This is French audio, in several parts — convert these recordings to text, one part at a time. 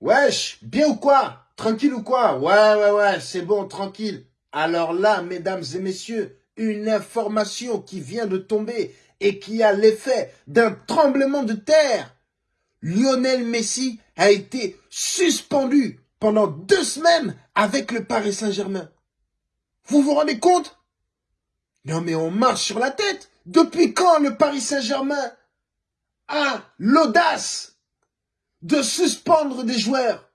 Wesh, bien ou quoi? Tranquille ou quoi? Ouais, ouais, ouais, c'est bon, tranquille. Alors là, mesdames et messieurs, une information qui vient de tomber et qui a l'effet d'un tremblement de terre. Lionel Messi a été suspendu pendant deux semaines avec le Paris Saint-Germain. Vous vous rendez compte? Non mais on marche sur la tête. Depuis quand le Paris Saint-Germain a l'audace de suspendre des joueurs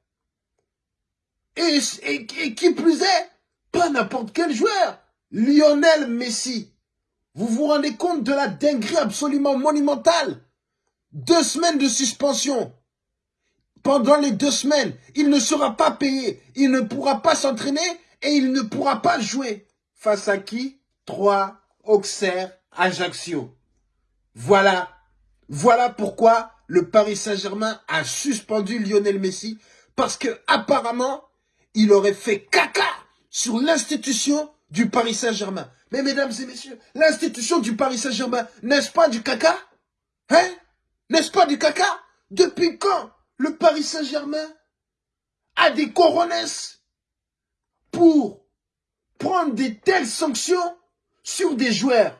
et, qui plus est, pas n'importe quel joueur, Lionel Messi. Vous vous rendez compte de la dinguerie absolument monumentale? Deux semaines de suspension. Pendant les deux semaines, il ne sera pas payé, il ne pourra pas s'entraîner et il ne pourra pas jouer. Face à qui? Trois Auxerre Ajaccio. Voilà. Voilà pourquoi le Paris Saint-Germain a suspendu Lionel Messi parce que apparemment, il aurait fait caca sur l'institution du Paris Saint-Germain. Mais mesdames et messieurs, l'institution du Paris Saint-Germain, n'est-ce pas du caca? Hein? N'est-ce pas du caca? Depuis quand le Paris Saint-Germain a des coronesses pour prendre des telles sanctions sur des joueurs?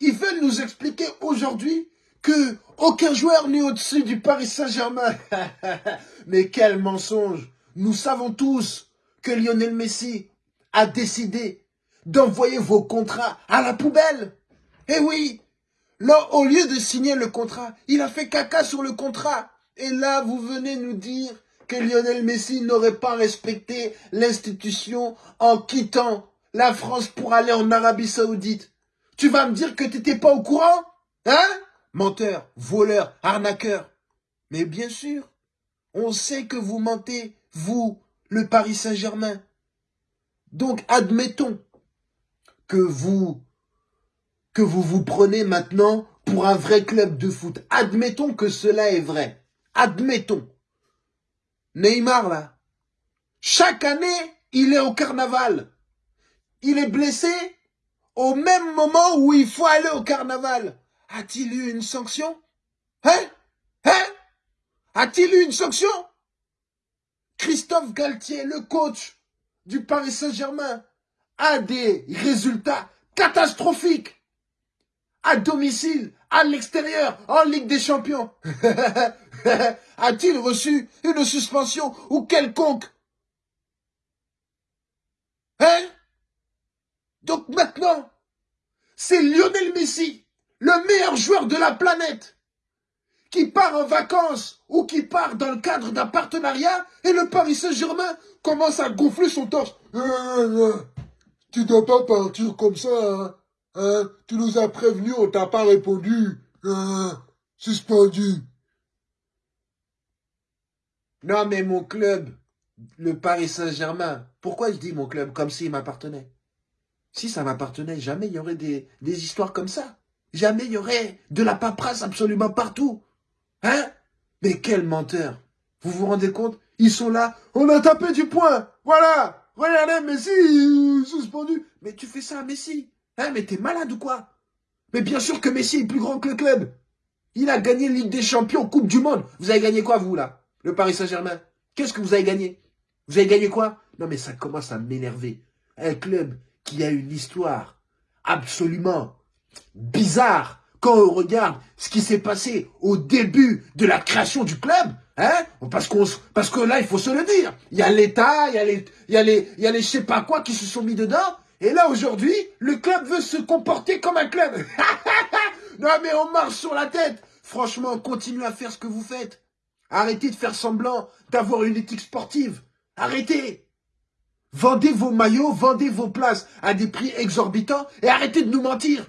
Ils veulent nous expliquer aujourd'hui que aucun joueur n'est au-dessus du Paris Saint-Germain. Mais quel mensonge Nous savons tous que Lionel Messi a décidé d'envoyer vos contrats à la poubelle. Eh oui, là, au lieu de signer le contrat, il a fait caca sur le contrat. Et là, vous venez nous dire que Lionel Messi n'aurait pas respecté l'institution en quittant la France pour aller en Arabie Saoudite. Tu vas me dire que tu n'étais pas au courant Hein? Menteur, voleur, arnaqueur. Mais bien sûr, on sait que vous mentez, vous, le Paris Saint-Germain. Donc, admettons que vous, que vous vous prenez maintenant pour un vrai club de foot. Admettons que cela est vrai. Admettons. Neymar, là, chaque année, il est au carnaval. Il est blessé au même moment où il faut aller au carnaval. A-t-il eu une sanction? Hein? Hein? A-t-il eu une sanction? Christophe Galtier, le coach du Paris Saint-Germain, a des résultats catastrophiques à domicile, à l'extérieur, en Ligue des Champions. A-t-il reçu une suspension ou quelconque? Hein? Donc maintenant, c'est Lionel Messi, le meilleur joueur de la planète, qui part en vacances ou qui part dans le cadre d'un partenariat et le Paris Saint-Germain commence à gonfler son torse. Tu euh, euh, tu dois pas partir comme ça, hein, hein Tu nous as prévenu, on t'a pas répondu. Euh, suspendu. Non mais mon club, le Paris Saint-Germain, pourquoi je dis mon club comme s'il m'appartenait? Si ça m'appartenait, jamais il y aurait des histoires comme ça. Jamais il y aurait de la paperasse absolument partout. Hein? Mais quel menteur. Vous vous rendez compte? Ils sont là, on a tapé du poing. Voilà. Regardez, Messi, suspendu. Mais tu fais ça à Messi. Hein? Mais t'es malade ou quoi? Mais bien sûr que Messi est plus grand que le club. Il a gagné Ligue des Champions, Coupe du Monde. Vous avez gagné quoi, vous, là? Le Paris Saint-Germain. Qu'est-ce que vous avez gagné? Vous avez gagné quoi? Non, mais ça commence à m'énerver. Un club qui a une histoire absolument bizarre quand on regarde ce qui s'est passé au début de la création du club, hein, parce, qu'on, parce que là, il faut se le dire, il y a l'État, il y a les, il y a les, il y a les je sais pas quoi qui se sont mis dedans, et là, aujourd'hui, le club veut se comporter comme un club. non, mais on marche sur la tête. Franchement, continuez à faire ce que vous faites. Arrêtez de faire semblant d'avoir une éthique sportive. Arrêtez. Vendez vos maillots, vendez vos places à des prix exorbitants et arrêtez de nous mentir.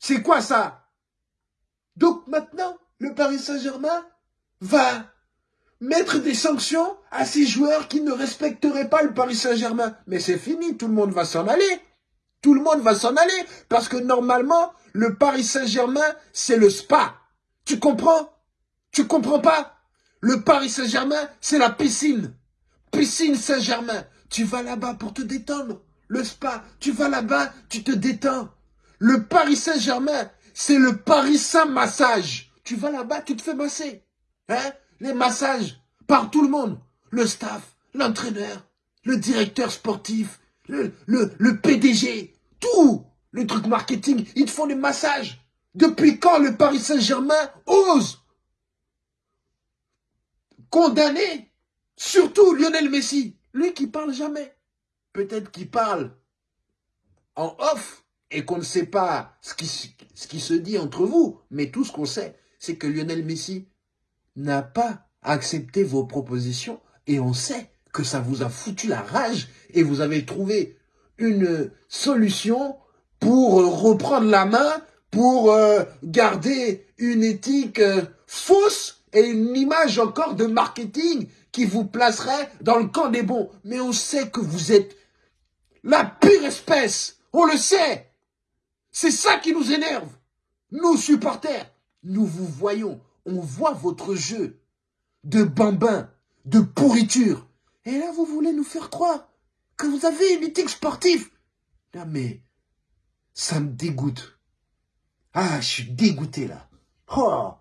C'est quoi ça? Donc maintenant, le Paris Saint-Germain va mettre des sanctions à ces joueurs qui ne respecteraient pas le Paris Saint-Germain. Mais c'est fini, tout le monde va s'en aller. Tout le monde va s'en aller parce que normalement, le Paris Saint-Germain, c'est le spa. Tu comprends? Tu comprends pas? Le Paris Saint-Germain, c'est la piscine. Piscine Saint-Germain. Tu vas là-bas pour te détendre. Le spa, tu vas là-bas, tu te détends. Le Paris Saint-Germain, c'est le Paris Saint-Massage. Tu vas là-bas, tu te fais masser. Hein? Les massages par tout le monde. le staff, l'entraîneur, le directeur sportif, le, le, PDG, tout, le truc marketing, ils te font des massages. Depuis quand le Paris Saint-Germain ose condamner surtout Lionel Messi, lui qui parle jamais. Peut-être qu'il parle en off et qu'on ne sait pas ce qui, se dit entre vous, mais tout ce qu'on sait, c'est que Lionel Messi n'a pas accepté vos propositions et on sait que ça vous a foutu la rage et vous avez trouvé une solution pour reprendre la main, pour euh, garder une éthique euh, fausse et une image encore de marketing qui vous placerait dans le camp des bons. Mais on sait que vous êtes la pire espèce. On le sait. C'est ça qui nous énerve. Nous, supporters, nous vous voyons. On voit votre jeu de bambin, de pourriture. Et là, vous voulez nous faire croire que vous avez une éthique sportive. Non, mais ça me dégoûte. Ah, je suis dégoûté là. Oh,